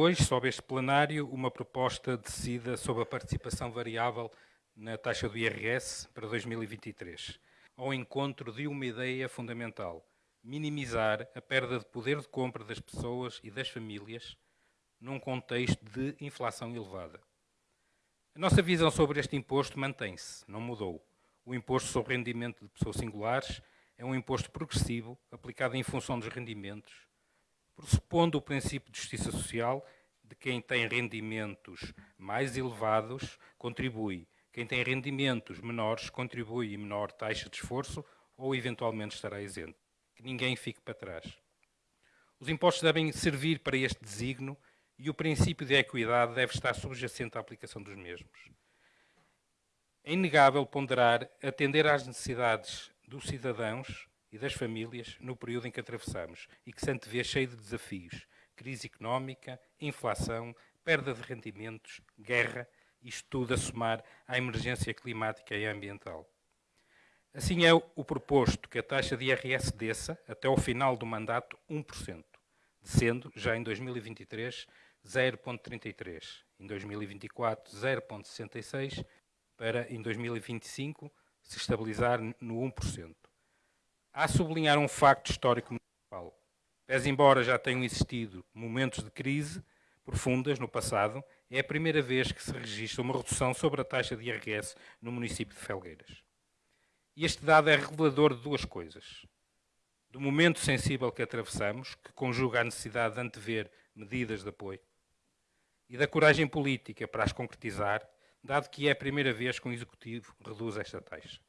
hoje, sob este plenário, uma proposta decida sobre a participação variável na taxa do IRS para 2023, ao encontro de uma ideia fundamental, minimizar a perda de poder de compra das pessoas e das famílias num contexto de inflação elevada. A nossa visão sobre este imposto mantém-se, não mudou. O imposto sobre rendimento de pessoas singulares é um imposto progressivo, aplicado em função dos rendimentos, pressupondo o princípio de justiça social de quem tem rendimentos mais elevados contribui, quem tem rendimentos menores contribui em menor taxa de esforço ou eventualmente estará isento. Que ninguém fique para trás. Os impostos devem servir para este designo e o princípio de equidade deve estar subjacente à aplicação dos mesmos. É inegável ponderar atender às necessidades dos cidadãos e das famílias no período em que atravessamos e que se antevê cheio de desafios. Crise económica, inflação, perda de rendimentos, guerra, isto tudo a somar à emergência climática e ambiental. Assim é o proposto que a taxa de IRS desça até ao final do mandato 1%, descendo já em 2023 0,33, em 2024 0,66 para em 2025 se estabilizar no 1%. Há a sublinhar um facto histórico municipal. Pese embora já tenham existido momentos de crise profundas no passado, é a primeira vez que se registra uma redução sobre a taxa de IRS no município de Felgueiras. E este dado é revelador de duas coisas. Do momento sensível que atravessamos, que conjuga a necessidade de antever medidas de apoio, e da coragem política para as concretizar, dado que é a primeira vez que um Executivo reduz esta taxa.